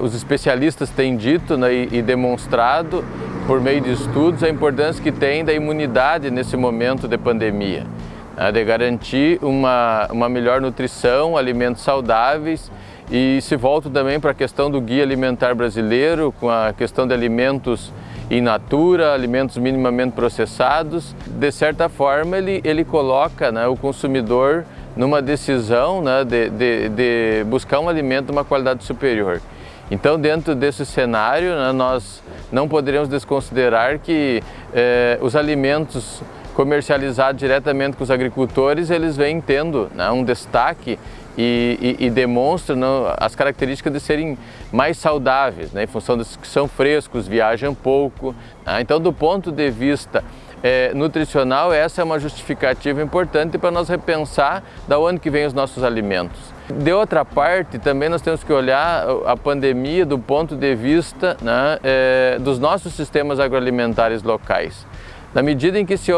os especialistas têm dito né, e, e demonstrado por meio de estudos a importância que tem da imunidade nesse momento de pandemia, né, de garantir uma, uma melhor nutrição, alimentos saudáveis e se volta também para a questão do guia alimentar brasileiro, com a questão de alimentos in natura, alimentos minimamente processados. De certa forma, ele, ele coloca né, o consumidor numa decisão né, de, de, de, buscar um alimento de uma qualidade superior. Então, dentro desse cenário, né, nós não poderíamos desconsiderar que eh, os alimentos comercializados diretamente com os agricultores, eles vêm tendo né, um destaque e, e, e demonstram né, as características de serem mais saudáveis, né, em função de que são frescos, viajam pouco. Né? Então, do ponto de vista é, nutricional, essa é uma justificativa importante para nós repensar da onde que vêm os nossos alimentos. De outra parte, também nós temos que olhar a pandemia do ponto de vista né, é, dos nossos sistemas agroalimentares locais. Na medida em que se,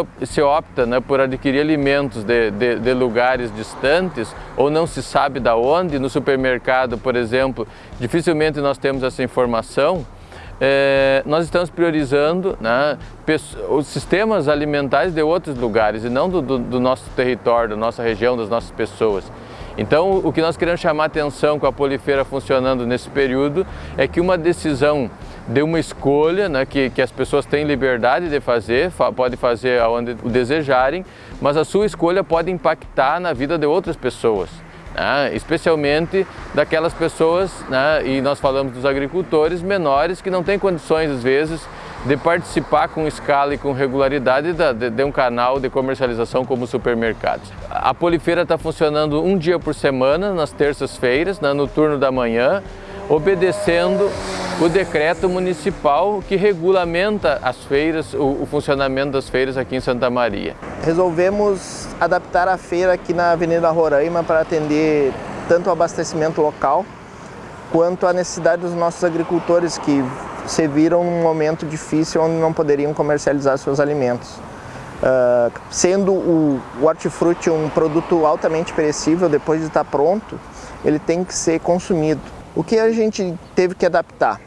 opta né, por adquirir alimentos de, de, de, lugares distantes ou não se sabe da onde, no supermercado, por exemplo, dificilmente nós temos essa informação, é, nós estamos priorizando né, os sistemas alimentares de outros lugares e não do, do, do nosso território, da nossa região, das nossas pessoas. Então, o que nós queremos chamar atenção com a polifeira funcionando nesse período é que uma decisão de uma escolha né, que, que as pessoas têm liberdade de fazer, fa pode fazer aonde desejarem, mas a sua escolha pode impactar na vida de outras pessoas. Né, especialmente daquelas pessoas, né, e nós falamos dos agricultores menores que não têm condições às vezes de participar com escala e com regularidade de, de um canal de comercialização como supermercados. A Polifeira está funcionando um dia por semana, nas terças-feiras, né, no turno da manhã, obedecendo o decreto municipal que regulamenta as feiras, o, o, funcionamento das feiras aqui em Santa Maria. Resolvemos adaptar a feira aqui na Avenida Roraima para atender tanto o abastecimento local quanto a necessidade dos nossos agricultores que se viram num momento difícil onde não poderiam comercializar seus alimentos. Uh, sendo o, o hortifruti um produto altamente perecível, depois de estar pronto, ele tem que ser consumido. O que a gente teve que adaptar?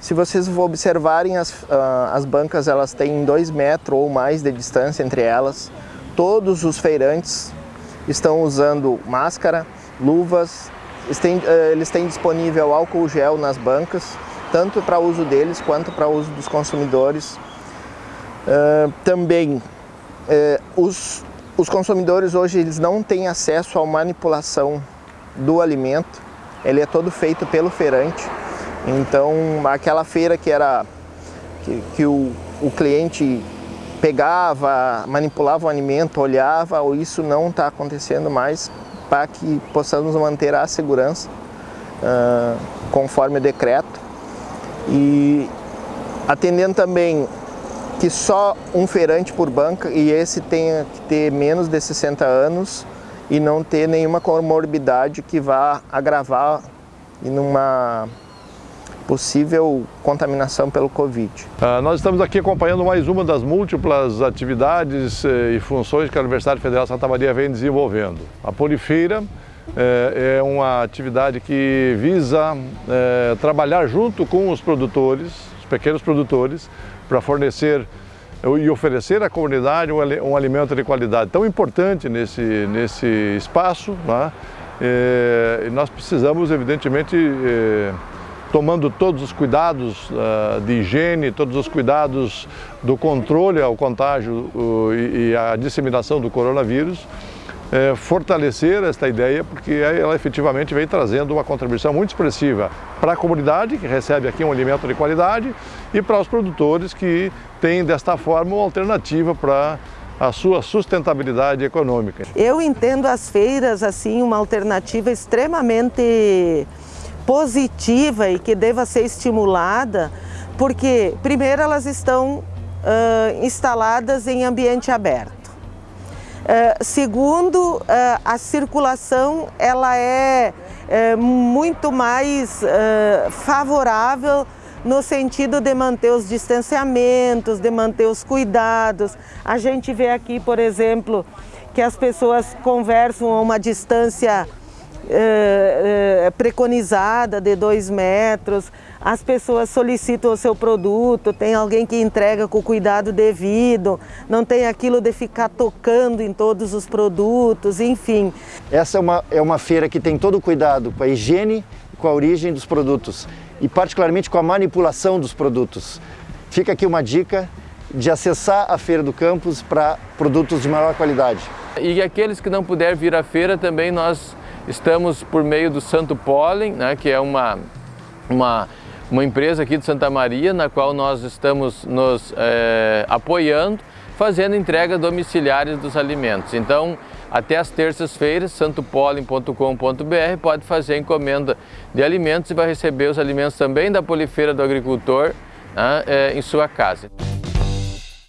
Se vocês observarem, as, uh, as bancas elas têm dois metros ou mais de distância entre elas. Todos os feirantes estão usando máscara, luvas, uh, eles têm disponível álcool gel nas bancas, tanto para uso deles quanto para uso dos consumidores. Uh, também os, os consumidores hoje eles não têm acesso à manipulação do alimento, ele é todo feito pelo feirante. Então, aquela feira que era que, que o, o cliente pegava, manipulava o alimento, olhava, ou isso não está acontecendo mais para que possamos manter a segurança uh, conforme o decreto. E atendendo também que só um feirante por banca e esse tenha que ter menos de 60 anos e não ter nenhuma comorbidade que vá agravar em uma possível contaminação pelo Covid. Ah, nós estamos aqui acompanhando mais uma das múltiplas atividades eh, e funções que a Universidade Federal de Santa Maria vem desenvolvendo. A Polifeira eh, é uma atividade que visa eh, trabalhar junto com os produtores, os pequenos produtores, para fornecer e oferecer à comunidade um, alimento de qualidade tão importante nesse, nesse espaço, né? e nós precisamos, evidentemente, eh, tomando todos os cuidados uh, de higiene, todos os cuidados do controle ao contágio e à disseminação do coronavírus, é, fortalecer esta ideia, porque ela efetivamente vem trazendo uma contribuição muito expressiva para a comunidade, que recebe aqui um alimento de qualidade, e para os produtores que têm desta forma uma alternativa para a sua sustentabilidade econômica. Eu entendo as feiras assim uma alternativa extremamente positiva e que deva ser estimulada, porque primeiro elas estão uh, instaladas em ambiente aberto. Uh, segundo, uh, a circulação ela é, é muito mais uh, favorável no sentido de manter os distanciamentos, de manter os cuidados. A gente vê aqui, por exemplo, que as pessoas conversam a uma distância é, é, preconizada de dois metros, as pessoas solicitam o seu produto, tem alguém que entrega com o cuidado devido, não tem aquilo de ficar tocando em todos os produtos, enfim. Essa é uma, é uma feira que tem todo o cuidado com a higiene e com a origem dos produtos e particularmente com a manipulação dos produtos. Fica aqui uma dica de acessar a Feira do Campus para produtos de maior qualidade. E aqueles que não puder vir à feira também nós estamos por meio do Santo Pólen, né, que é uma, uma, uma empresa aqui de Santa Maria, na qual nós estamos nos é, apoiando, fazendo entrega domiciliares dos alimentos. Então, até as terças-feiras, santopolen.com.br pode fazer encomenda de alimentos e vai receber os alimentos também da Polifeira do Agricultor né, é, em sua casa.